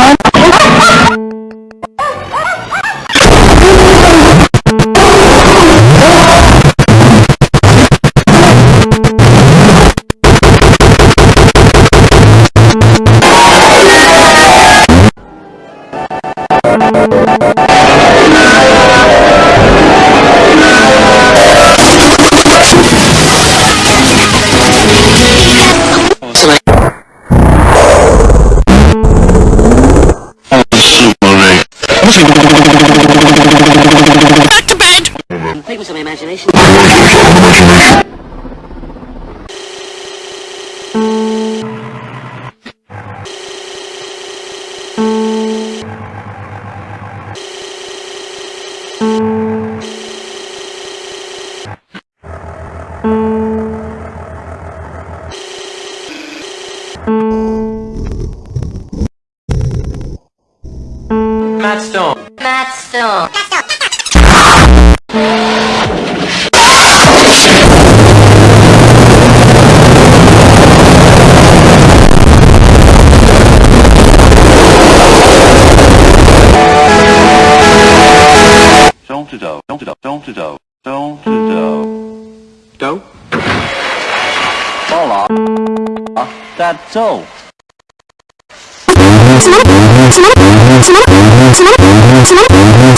man. Back to bed! Complete with some imagination. Matt Stone. Matt Stone. Don't to do, don't to do, don't to do, don't つまらつまらつまらつまら